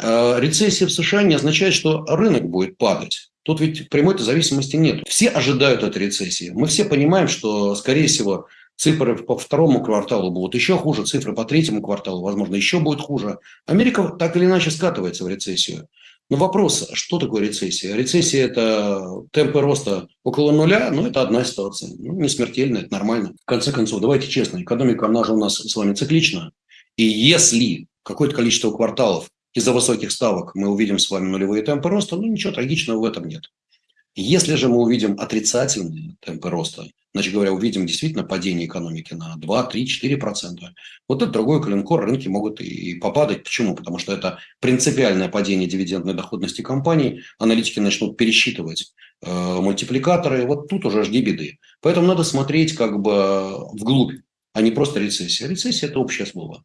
Э, рецессия в США не означает, что рынок будет падать. Тут ведь прямой зависимости нет. Все ожидают этой рецессии. Мы все понимаем, что, скорее всего, цифры по второму кварталу будут еще хуже, цифры по третьему кварталу, возможно, еще будет хуже. Америка так или иначе скатывается в рецессию. Но вопрос, что такое рецессия? Рецессия – это темпы роста около нуля, но это одна ситуация. Ну, не смертельная, это нормально. В конце концов, давайте честно, экономика, она же у нас с вами циклична. И если какое-то количество кварталов из-за высоких ставок мы увидим с вами нулевые темпы роста, ну ничего трагичного в этом нет. Если же мы увидим отрицательные темпы роста, значит говоря, увидим действительно падение экономики на 2, 3, 4 процента, вот это другой коленкор, рынки могут и попадать. Почему? Потому что это принципиальное падение дивидендной доходности компаний. Аналитики начнут пересчитывать э, мультипликаторы. Вот тут уже жди беды. Поэтому надо смотреть как бы вглубь, а не просто рецессия. Рецессия – это общее слово.